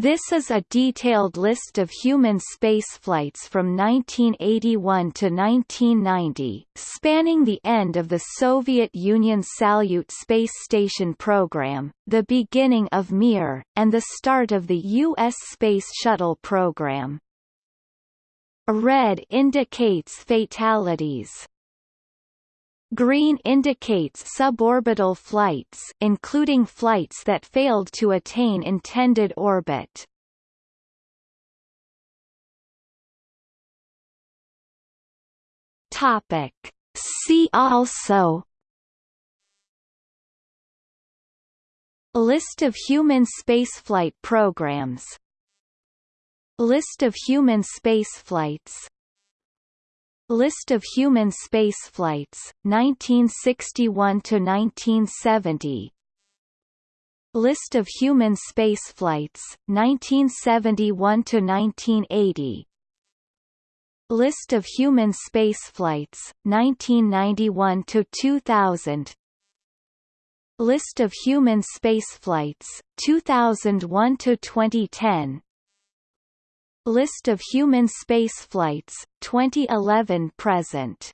This is a detailed list of human spaceflights from 1981 to 1990, spanning the end of the Soviet Union's Salyut space station program, the beginning of Mir, and the start of the U.S. Space Shuttle program. Red indicates fatalities. Green indicates suborbital flights including flights that failed to attain intended orbit. Topic. See also List of human spaceflight programs List of human spaceflights List of human spaceflights, 1961 to 1970. List of human spaceflights, 1971 to 1980. List of human spaceflights, 1991 to 2000. List of human spaceflights, 2001 to 2010. List of human spaceflights, 2011 present